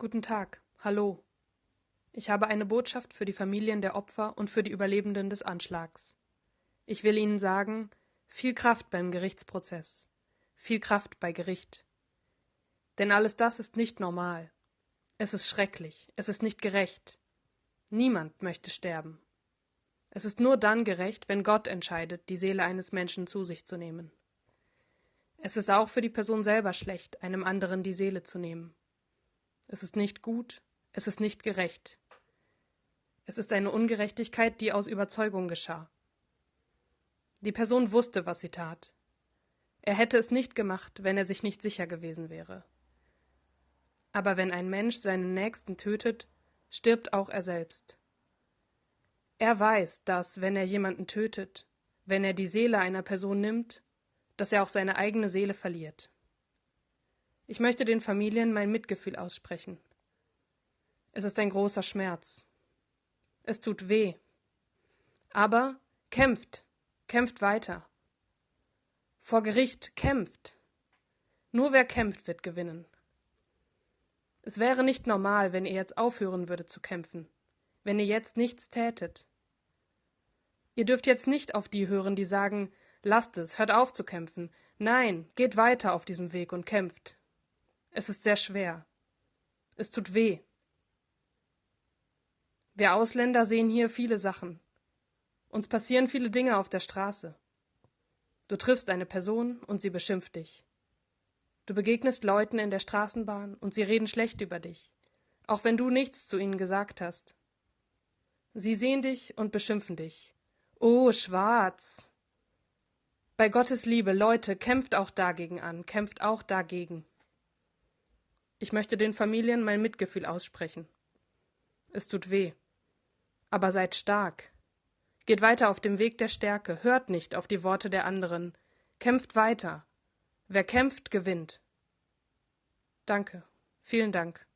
Guten Tag, hallo. Ich habe eine Botschaft für die Familien der Opfer und für die Überlebenden des Anschlags. Ich will Ihnen sagen, viel Kraft beim Gerichtsprozess, viel Kraft bei Gericht. Denn alles das ist nicht normal. Es ist schrecklich, es ist nicht gerecht. Niemand möchte sterben. Es ist nur dann gerecht, wenn Gott entscheidet, die Seele eines Menschen zu sich zu nehmen. Es ist auch für die Person selber schlecht, einem anderen die Seele zu nehmen. Es ist nicht gut, es ist nicht gerecht. Es ist eine Ungerechtigkeit, die aus Überzeugung geschah. Die Person wusste, was sie tat. Er hätte es nicht gemacht, wenn er sich nicht sicher gewesen wäre. Aber wenn ein Mensch seinen Nächsten tötet, stirbt auch er selbst. Er weiß, dass, wenn er jemanden tötet, wenn er die Seele einer Person nimmt, dass er auch seine eigene Seele verliert. Ich möchte den Familien mein Mitgefühl aussprechen. Es ist ein großer Schmerz. Es tut weh. Aber kämpft, kämpft weiter. Vor Gericht kämpft. Nur wer kämpft, wird gewinnen. Es wäre nicht normal, wenn ihr jetzt aufhören würdet zu kämpfen, wenn ihr jetzt nichts tätet. Ihr dürft jetzt nicht auf die hören, die sagen, lasst es, hört auf zu kämpfen. Nein, geht weiter auf diesem Weg und kämpft. Es ist sehr schwer. Es tut weh. Wir Ausländer sehen hier viele Sachen. Uns passieren viele Dinge auf der Straße. Du triffst eine Person und sie beschimpft dich. Du begegnest Leuten in der Straßenbahn und sie reden schlecht über dich, auch wenn du nichts zu ihnen gesagt hast. Sie sehen dich und beschimpfen dich. Oh, schwarz. Bei Gottes Liebe, Leute, kämpft auch dagegen an, kämpft auch dagegen. Ich möchte den Familien mein Mitgefühl aussprechen. Es tut weh. Aber seid stark. Geht weiter auf dem Weg der Stärke, hört nicht auf die Worte der anderen, kämpft weiter. Wer kämpft, gewinnt. Danke. Vielen Dank.